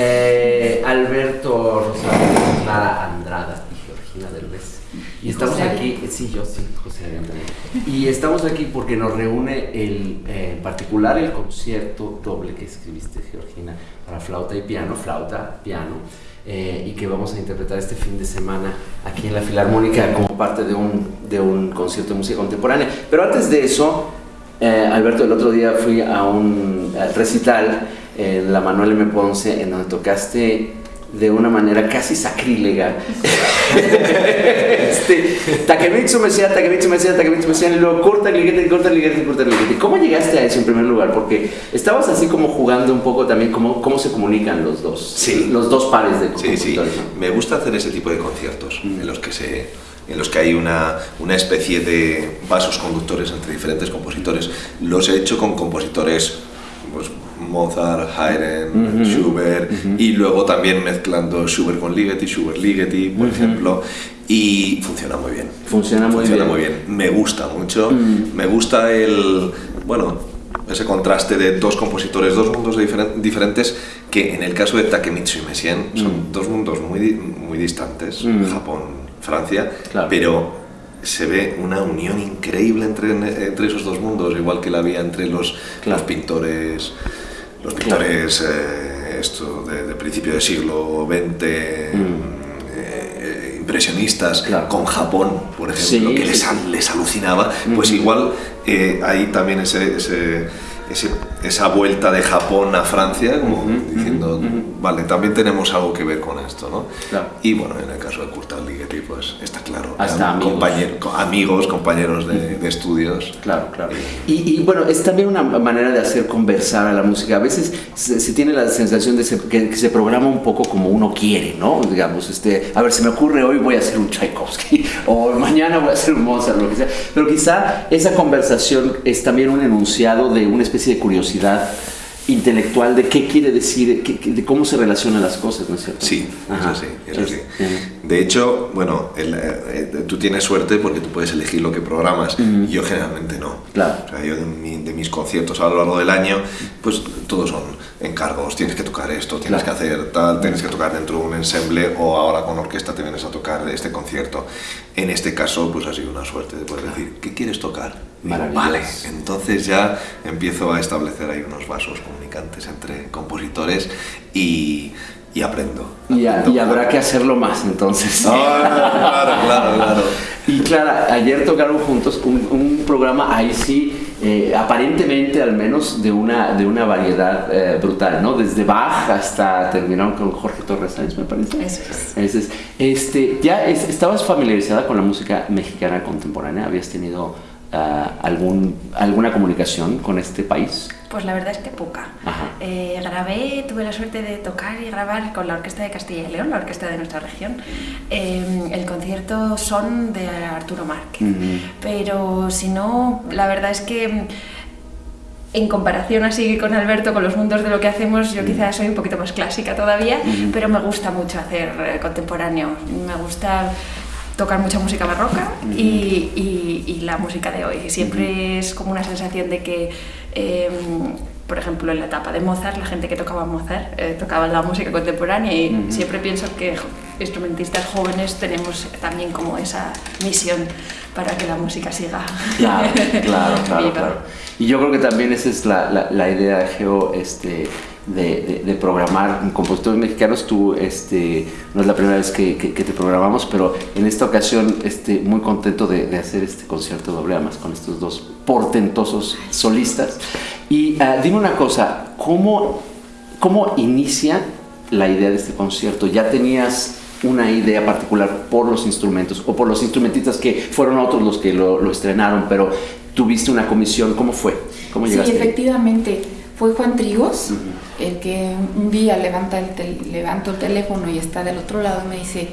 eh, Alberto Rosario, Clara Andrada y Georgina Derbez. Y estamos José aquí, sí, yo sí, José también. Y estamos aquí porque nos reúne el, eh, en particular el concierto doble que escribiste, Georgina, para flauta y piano, flauta, piano, eh, y que vamos a interpretar este fin de semana aquí en la Filarmónica como parte de un, de un concierto de música contemporánea. Pero antes de eso, Alberto, el otro día fui a un recital en la Manuel M. Ponce en donde tocaste de una manera casi sacrílega. este, Takemitsu Messiah, Takemitsu Messiah, Takemitsu Messiah, y luego corta el liguete, corta el liguete, corta el liguete. ¿Cómo llegaste a eso en primer lugar? Porque estabas así como jugando un poco también cómo, cómo se comunican los dos, Sí. los dos pares de Sí, sí. ¿no? Me gusta hacer ese tipo de conciertos Mm. en los que se en los que hay una, una especie de vasos conductores entre diferentes compositores. Los he hecho con compositores pues, Mozart, Haydn. Schubert y luego también mezclando Schubert con Ligeti, Schubert Ligeti, por ejemplo, y funciona muy bien. Funciona muy Funciona bien. muy bien. Me gusta mucho. Mm. Me gusta el, bueno, ese contraste de dos compositores, dos mundos diferen- diferentes, que en el caso de Takemitsu y Messiaen son Mm. dos mundos muy, muy distantes, Mm. Japón, Francia, Claro. pero se ve una unión increíble entre, entre esos dos mundos, igual que la había entre los, Claro. los pintores, los pintores eh, esto de, de principio del siglo XX, eh, impresionistas, Mm. Claro. con Japón, por ejemplo, Sí, que les, sí. les alucinaba, pues Ujú. igual eh, hay también ese, ese- ese- esa vuelta de Japón a Francia, como Ujú, diciendo, ujú, ujú. vale, también tenemos algo que ver con esto, ¿no? Claro. Y bueno, en el caso de Kurt Ligeti, pues está claro. Hasta amigos. amigos, compañeros de, de estudios. Claro, claro. Y, y, bueno, es también una manera de hacer conversar a la música. A veces se, se tiene la sensación de se- que, que se programa un poco como uno quiere, ¿no? Digamos, este, a ver, se me ocurre hoy voy a hacer un Tchaikovsky o mañana voy a hacer un Mozart, lo que sea. Pero quizá esa conversación es también un enunciado de una especie de curiosidad intelectual de qué quiere decir, de cómo se relacionan las cosas, ¿no es cierto? Sí, Ajá. es así, es Es- así. ujú. De hecho, bueno, el, eh, tú tienes suerte porque tú puedes elegir lo que programas. Yo generalmente no. Claro. O sea, yo de, mi- de mis conciertos a lo largo del año, pues todos son encargos. Tienes que tocar esto, tienes Claro. que hacer tal, tienes que tocar dentro de un ensemble o ahora con orquesta te vienes a tocar este concierto. En este caso, pues ha sido una suerte de poder decir, ¿qué quieres tocar? Digo, vale, entonces ya empiezo a establecer ahí unos vasos comunicantes entre compositores y, y aprendo. Y, a- Aprendo y habrá que hacerlo más entonces. Ah, claro, claro, claro. Y Clara, ayer tocaron juntos un, un programa ahí sí, eh, aparentemente al menos de una, de una variedad eh, brutal, ¿no? Desde Bach hasta terminaron con Jorge Torres Sáenz, me parece. Eso es. Ese es. Este, ¿Ya es- estabas familiarizada con la música mexicana contemporánea? ¿Habías tenido ah, algún, alguna comunicación con este país? Pues la verdad es que poca. Eh, grabé, tuve la suerte de tocar y grabar con la Orquesta de Castilla y León, la orquesta de nuestra región, eh, el concierto Son de Arturo Márquez. Ujú. Pero si no, la verdad es que en comparación así con Alberto, con los mundos de lo que hacemos, yo quizás soy un poquito más clásica todavía, pero me gusta mucho hacer eh, contemporáneo. Me gusta tocar mucha música barroca y, y- y la música de hoy. Siempre es como una sensación de que, eh, por ejemplo, en la etapa de Mozart, la gente que tocaba Mozart eh, tocaba la música contemporánea y siempre pienso que instrumentistas jóvenes tenemos también como esa misión para que la música siga. Claro, claro, claro. Y yo creo que también esa es la, la, la idea, Geo, este, de, de, de programar compositores mexicanos. Tú, este, no es la primera vez que, que- que te programamos, pero en esta ocasión, este, muy contento de, de hacer este concierto doble, además con estos dos portentosos solistas. Y ah, dime una cosa, ¿cómo, ¿cómo inicia la idea de este concierto? ¿Ya tenías una idea particular por los instrumentos o por los instrumentistas que fueron otros los que lo, lo estrenaron, pero tuviste una comisión? ¿Cómo fue? ¿Cómo Sí, llegaste? ahí? Fue Juan Trigos el que un día levanta el tel- levanto el teléfono y está del otro lado y me dice,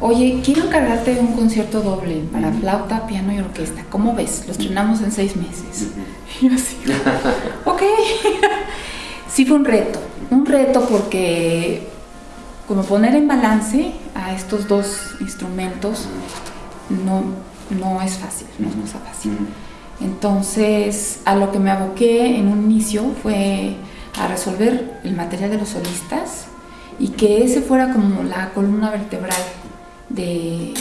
oye, quiero encargarte de un concierto doble para flauta, piano y orquesta. ¿Cómo ves? Lo estrenamos en seis meses. Y yo así, ok. sí fue un reto, un reto porque como poner en balance a estos dos instrumentos no, no es fácil, no es cosa fácil. Entonces, a lo que me aboqué en un inicio fue a resolver el material de los solistas y que ese fuera como la columna vertebral de,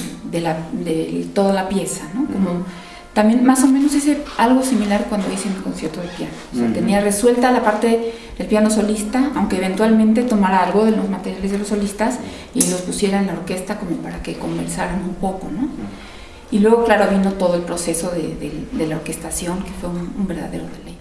toda la pieza, ¿no? Como también más o menos hice algo similar cuando hice mi concierto de piano. O sea, tenía resuelta la parte del piano solista, aunque eventualmente tomara algo de los materiales de los solistas y los pusiera en la orquesta como para que conversaran un poco, ¿no? Y luego, claro, vino todo el proceso de, la orquestación, que fue un, un verdadero deleite.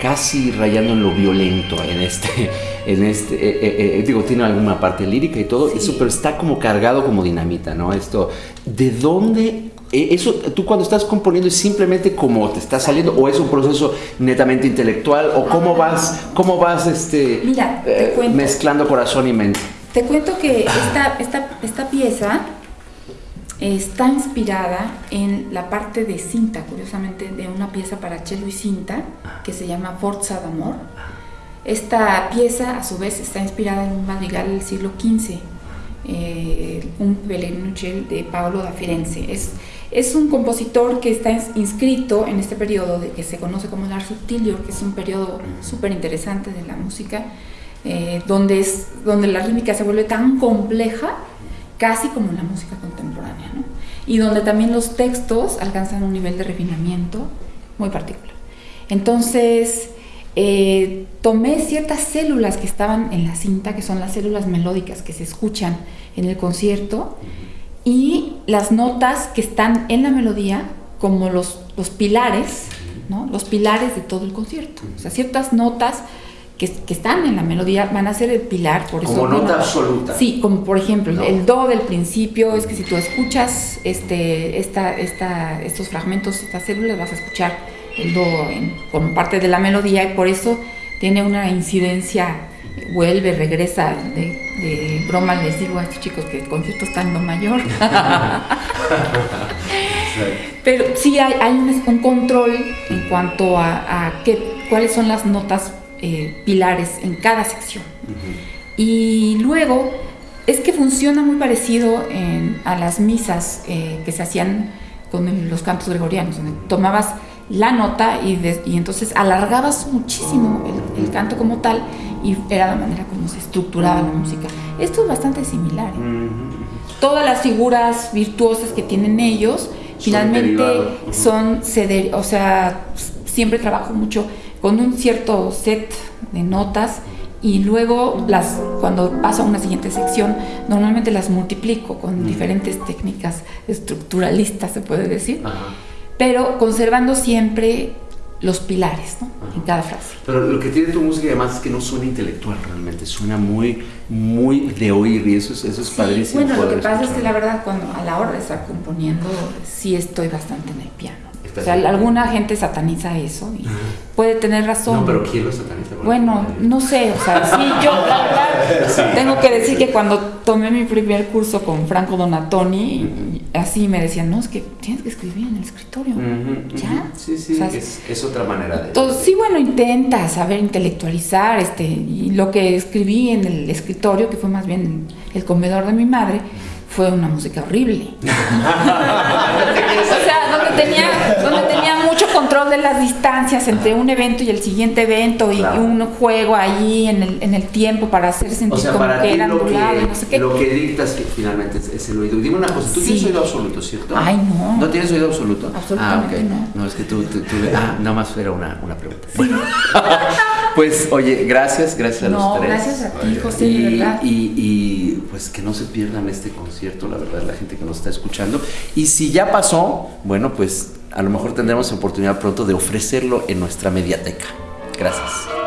Casi rayando en lo violento en este, en este, eh, eh, eh, digo, tiene alguna parte lírica y todo, eso, pero está como cargado como dinamita, ¿no? Esto, ¿de dónde eso tú cuando estás componiendo es simplemente como te está saliendo o es un proceso netamente intelectual o cómo vas cómo vas este mezclando corazón y mente. Te cuento que esta, esta, esta pieza está inspirada en la parte de cinta, curiosamente, de una pieza para cello y cinta que se llama Forza d'Amor. Esta pieza, a su vez, está inspirada en un madrigal del siglo XV, eh, un Pellegruccio de Paolo da Firenze. Es, es un compositor que está inscrito en este periodo de, que se conoce como el Subtilio, que es un periodo súper interesante de la música, eh, donde, es, donde la rítmica se vuelve tan compleja casi como la música contemporánea, ¿no? y donde también los textos alcanzan un nivel de refinamiento muy particular. Entonces, eh, tomé ciertas células que estaban en la cinta, que son las células melódicas que se escuchan en el concierto, y las notas que están en la melodía como los, los pilares, ¿no? los pilares de todo el concierto. O sea, ciertas notas que, están en la melodía van a ser el pilar. Por como nota absoluta. Sí, como por ejemplo el do del principio, es que si tú escuchas este, esta, esta, estos fragmentos, estas células, vas a escuchar el do como parte de la melodía y por eso tiene una incidencia, vuelve, regresa. De, broma les digo a estos chicos que el concierto está en do mayor. Pero sí hay, hay un, control en cuanto a, a qué, cuáles son las notas eh, pilares en cada sección. Y luego es que funciona muy parecido a las misas eh, que se hacían con los cantos gregorianos, donde tomabas la nota y, y entonces alargabas muchísimo el, canto como tal y era la manera como se estructuraba la música. Esto es bastante similar. ¿eh? Todas las figuras virtuosas que tienen ellos finalmente son, son o sea, siempre trabajo mucho con un cierto set de notas y luego las cuando paso a una siguiente sección normalmente las multiplico con diferentes técnicas estructuralistas se puede decir pero conservando siempre los pilares ¿no? en cada frase. Pero lo que tiene tu música además es que no suena intelectual realmente suena muy muy de oír y eso es, eso es padrísimo bueno lo que pasa es que la verdad cuando a la hora de estar componiendo sí estoy bastante en el piano o sea, alguna gente sataniza eso y puede tener razón. No, pero ¿quién lo sataniza? Bueno, no sé, o sea, sí, yo la verdad tengo que decir que cuando tomé mi primer curso con Franco Donatoni, así me decían, no, es que tienes que escribir en el escritorio. ¿Ya? Sí, sí, es, otra manera de... Entonces, sí, bueno, intenta saber intelectualizar, este, y lo que escribí en el escritorio, que fue más bien el comedor de mi madre, fue una música horrible. o sea, donde tenía, donde tenía mucho control de las distancias entre un evento y el siguiente evento y un juego ahí en el, en el tiempo para hacer sentir como que era lo que, no sé qué. Lo que dictas que finalmente es, el oído. Dime una cosa, tú tienes oído absoluto, ¿cierto? Ay, no. ¿No tienes oído absoluto? Absolutamente ah, no. No, es que tú, tú, ah, nada más era una, una pregunta. Bueno. pues, oye, gracias, gracias a los tres. gracias a ti, José, y, verdad. Y, y pues que no se pierdan este concierto cierto, la verdad, la gente que nos está escuchando. Y si ya pasó, bueno, pues a lo mejor tendremos oportunidad pronto de ofrecerlo en nuestra mediateca. Gracias.